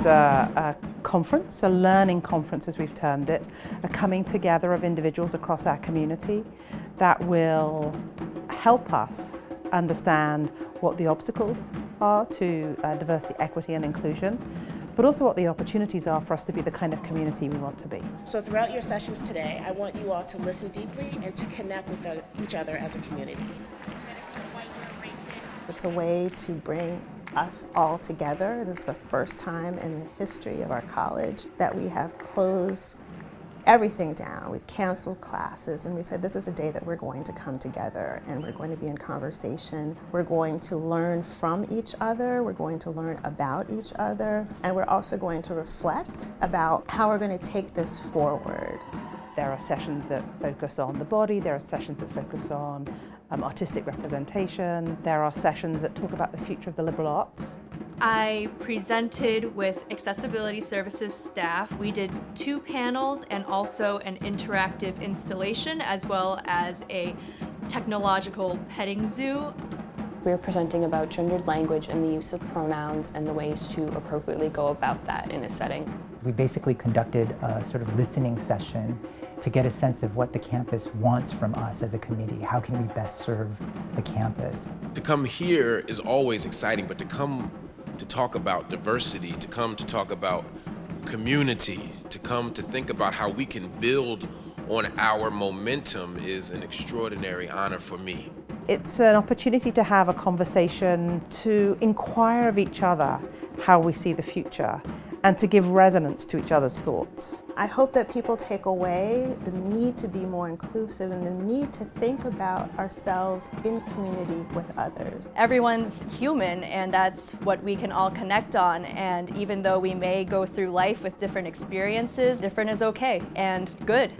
includes a, a conference, a learning conference as we've termed it, a coming together of individuals across our community that will help us understand what the obstacles are to uh, diversity, equity and inclusion, but also what the opportunities are for us to be the kind of community we want to be. So throughout your sessions today, I want you all to listen deeply and to connect with the, each other as a community. It's a way to bring us all together. This is the first time in the history of our college that we have closed everything down. We've canceled classes and we said this is a day that we're going to come together and we're going to be in conversation. We're going to learn from each other. We're going to learn about each other. And we're also going to reflect about how we're going to take this forward. There are sessions that focus on the body, there are sessions that focus on um, artistic representation, there are sessions that talk about the future of the liberal arts. I presented with Accessibility Services staff. We did two panels and also an interactive installation as well as a technological petting zoo. We were presenting about gendered language and the use of pronouns and the ways to appropriately go about that in a setting. We basically conducted a sort of listening session to get a sense of what the campus wants from us as a committee. How can we best serve the campus? To come here is always exciting, but to come to talk about diversity, to come to talk about community, to come to think about how we can build on our momentum is an extraordinary honor for me. It's an opportunity to have a conversation, to inquire of each other how we see the future and to give resonance to each other's thoughts. I hope that people take away the need to be more inclusive and the need to think about ourselves in community with others. Everyone's human and that's what we can all connect on and even though we may go through life with different experiences, different is okay and good.